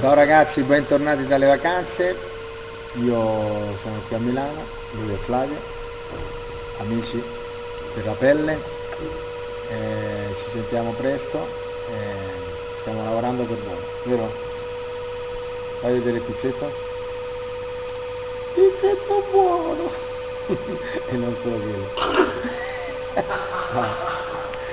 Ciao ragazzi, bentornati dalle vacanze. Io sono qui a Milano, lui è Flavio, amici della pelle. Eh, ci sentiamo presto, eh, stiamo lavorando per voi, vero? Fai vedere pizzetto? Pizzetto buono! e non solo quello. Ciao.